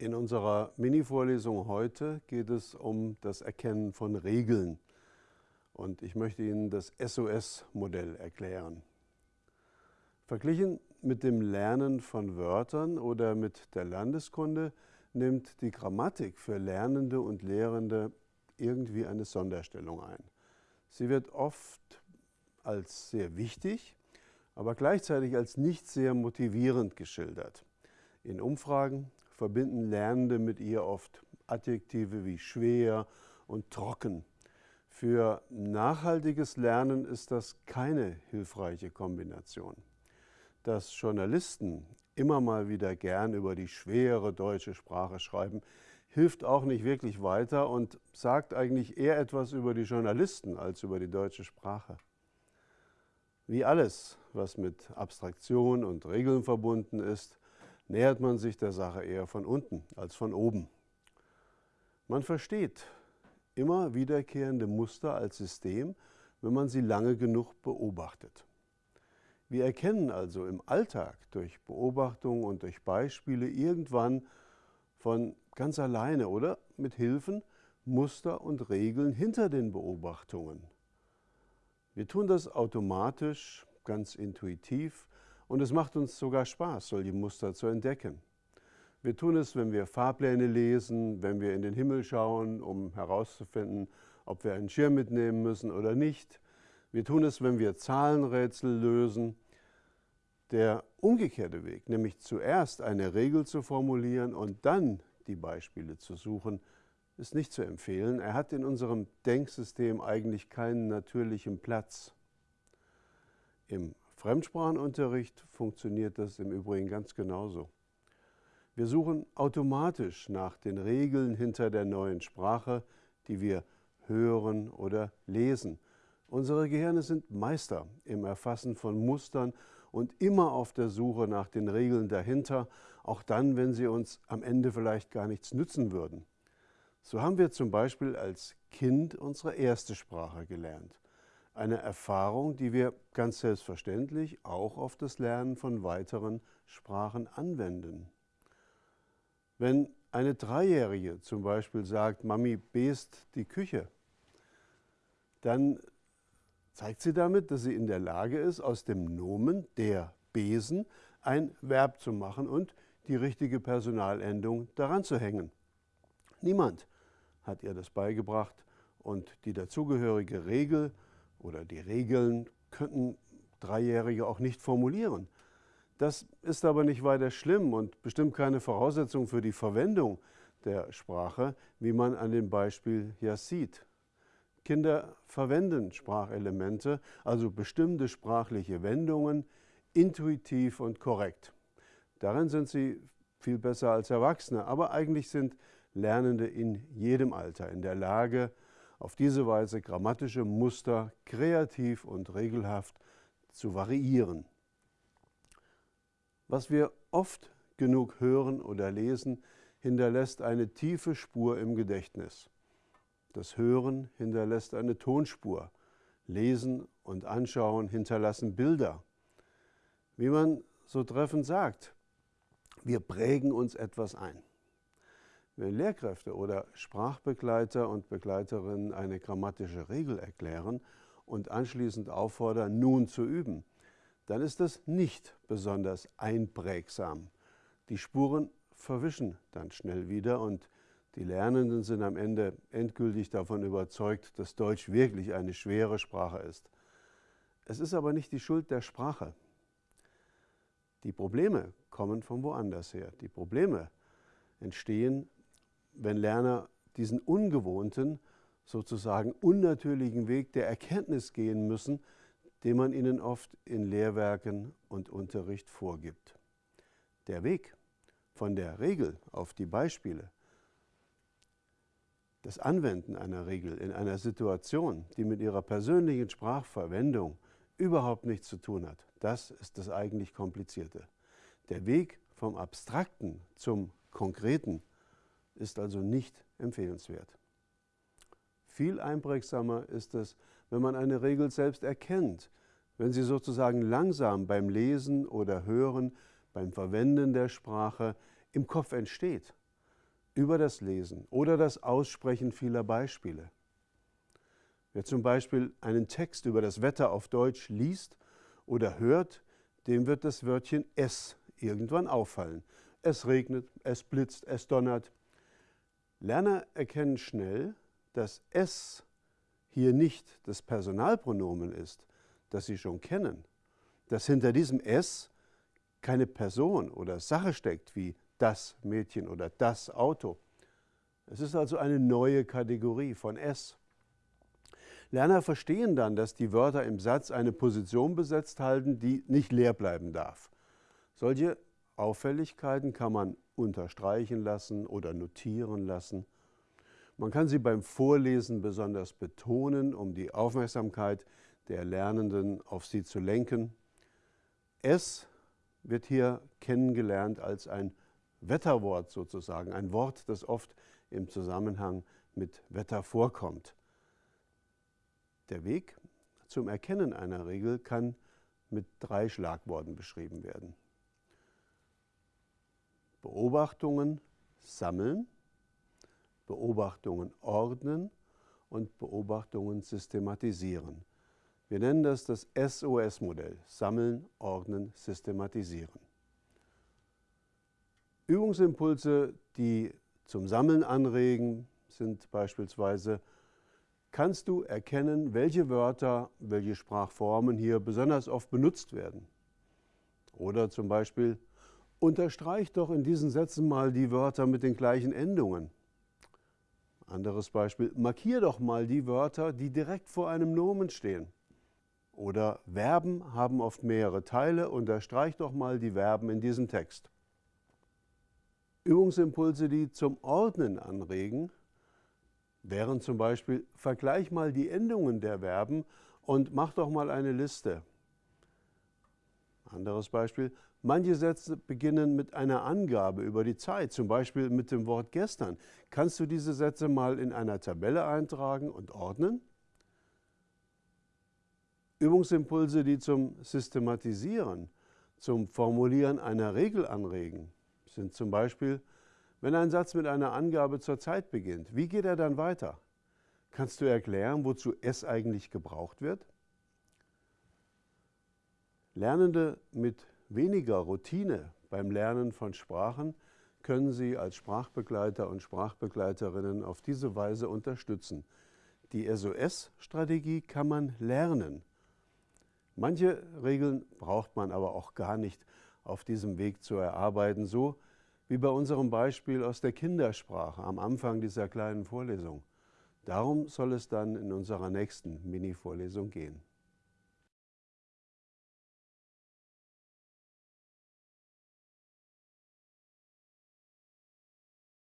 In unserer Mini-Vorlesung heute geht es um das Erkennen von Regeln. Und ich möchte Ihnen das SOS-Modell erklären. Verglichen mit dem Lernen von Wörtern oder mit der Landeskunde nimmt die Grammatik für Lernende und Lehrende irgendwie eine Sonderstellung ein. Sie wird oft als sehr wichtig, aber gleichzeitig als nicht sehr motivierend geschildert. In Umfragen verbinden Lernende mit ihr oft Adjektive wie schwer und trocken. Für nachhaltiges Lernen ist das keine hilfreiche Kombination. Dass Journalisten immer mal wieder gern über die schwere deutsche Sprache schreiben, hilft auch nicht wirklich weiter und sagt eigentlich eher etwas über die Journalisten als über die deutsche Sprache. Wie alles, was mit Abstraktion und Regeln verbunden ist, nähert man sich der Sache eher von unten als von oben. Man versteht immer wiederkehrende Muster als System, wenn man sie lange genug beobachtet. Wir erkennen also im Alltag durch Beobachtung und durch Beispiele irgendwann von ganz alleine oder mit Hilfen Muster und Regeln hinter den Beobachtungen. Wir tun das automatisch, ganz intuitiv und es macht uns sogar Spaß, solche Muster zu entdecken. Wir tun es, wenn wir Fahrpläne lesen, wenn wir in den Himmel schauen, um herauszufinden, ob wir einen Schirm mitnehmen müssen oder nicht. Wir tun es, wenn wir Zahlenrätsel lösen. Der umgekehrte Weg, nämlich zuerst eine Regel zu formulieren und dann die Beispiele zu suchen, ist nicht zu empfehlen. Er hat in unserem Denksystem eigentlich keinen natürlichen Platz. Im Fremdsprachenunterricht funktioniert das im Übrigen ganz genauso. Wir suchen automatisch nach den Regeln hinter der neuen Sprache, die wir hören oder lesen. Unsere Gehirne sind Meister im Erfassen von Mustern und immer auf der Suche nach den Regeln dahinter, auch dann, wenn sie uns am Ende vielleicht gar nichts nützen würden. So haben wir zum Beispiel als Kind unsere erste Sprache gelernt. Eine Erfahrung, die wir ganz selbstverständlich auch auf das Lernen von weiteren Sprachen anwenden. Wenn eine Dreijährige zum Beispiel sagt, Mami best die Küche, dann zeigt sie damit, dass sie in der Lage ist, aus dem Nomen der Besen ein Verb zu machen und die richtige Personalendung daran zu hängen. Niemand hat ihr das beigebracht und die dazugehörige Regel oder die Regeln könnten Dreijährige auch nicht formulieren. Das ist aber nicht weiter schlimm und bestimmt keine Voraussetzung für die Verwendung der Sprache, wie man an dem Beispiel ja sieht. Kinder verwenden Sprachelemente, also bestimmte sprachliche Wendungen, intuitiv und korrekt. Darin sind sie viel besser als Erwachsene, aber eigentlich sind Lernende in jedem Alter in der Lage, auf diese Weise grammatische Muster kreativ und regelhaft zu variieren. Was wir oft genug hören oder lesen, hinterlässt eine tiefe Spur im Gedächtnis. Das Hören hinterlässt eine Tonspur. Lesen und Anschauen hinterlassen Bilder. Wie man so treffend sagt, wir prägen uns etwas ein. Wenn Lehrkräfte oder Sprachbegleiter und Begleiterinnen eine grammatische Regel erklären und anschließend auffordern, nun zu üben, dann ist das nicht besonders einprägsam. Die Spuren verwischen dann schnell wieder und die Lernenden sind am Ende endgültig davon überzeugt, dass Deutsch wirklich eine schwere Sprache ist. Es ist aber nicht die Schuld der Sprache. Die Probleme kommen von woanders her. Die Probleme entstehen wenn Lerner diesen ungewohnten, sozusagen unnatürlichen Weg der Erkenntnis gehen müssen, den man ihnen oft in Lehrwerken und Unterricht vorgibt. Der Weg von der Regel auf die Beispiele, das Anwenden einer Regel in einer Situation, die mit ihrer persönlichen Sprachverwendung überhaupt nichts zu tun hat, das ist das eigentlich Komplizierte. Der Weg vom Abstrakten zum Konkreten ist also nicht empfehlenswert. Viel einprägsamer ist es, wenn man eine Regel selbst erkennt, wenn sie sozusagen langsam beim Lesen oder Hören, beim Verwenden der Sprache im Kopf entsteht. über das Lesen oder das Aussprechen vieler Beispiele. Wer zum Beispiel einen Text über das Wetter auf Deutsch liest oder hört, dem wird das Wörtchen es irgendwann auffallen. Es regnet, es blitzt, es donnert. Lerner erkennen schnell, dass es hier nicht das Personalpronomen ist, das sie schon kennen, dass hinter diesem es keine Person oder Sache steckt wie das Mädchen oder das Auto. Es ist also eine neue Kategorie von es. Lerner verstehen dann, dass die Wörter im Satz eine Position besetzt halten, die nicht leer bleiben darf. Solche Auffälligkeiten kann man unterstreichen lassen oder notieren lassen. Man kann sie beim Vorlesen besonders betonen, um die Aufmerksamkeit der Lernenden auf sie zu lenken. Es wird hier kennengelernt als ein Wetterwort sozusagen, ein Wort, das oft im Zusammenhang mit Wetter vorkommt. Der Weg zum Erkennen einer Regel kann mit drei Schlagworten beschrieben werden. Beobachtungen sammeln, Beobachtungen ordnen und Beobachtungen systematisieren. Wir nennen das das SOS-Modell, Sammeln, Ordnen, Systematisieren. Übungsimpulse, die zum Sammeln anregen, sind beispielsweise kannst du erkennen, welche Wörter, welche Sprachformen hier besonders oft benutzt werden. Oder zum Beispiel, unterstreich doch in diesen Sätzen mal die Wörter mit den gleichen Endungen. Anderes Beispiel, markier doch mal die Wörter, die direkt vor einem Nomen stehen. Oder Verben haben oft mehrere Teile, unterstreich doch mal die Verben in diesem Text. Übungsimpulse, die zum Ordnen anregen, wären zum Beispiel, vergleich mal die Endungen der Verben und mach doch mal eine Liste. Anderes Beispiel, manche Sätze beginnen mit einer Angabe über die Zeit, zum Beispiel mit dem Wort gestern. Kannst du diese Sätze mal in einer Tabelle eintragen und ordnen? Übungsimpulse, die zum Systematisieren, zum Formulieren einer Regel anregen, sind zum Beispiel, wenn ein Satz mit einer Angabe zur Zeit beginnt, wie geht er dann weiter? Kannst du erklären, wozu es eigentlich gebraucht wird? Lernende mit weniger Routine beim Lernen von Sprachen können Sie als Sprachbegleiter und Sprachbegleiterinnen auf diese Weise unterstützen. Die SOS-Strategie kann man lernen. Manche Regeln braucht man aber auch gar nicht auf diesem Weg zu erarbeiten, so wie bei unserem Beispiel aus der Kindersprache am Anfang dieser kleinen Vorlesung. Darum soll es dann in unserer nächsten Mini-Vorlesung gehen.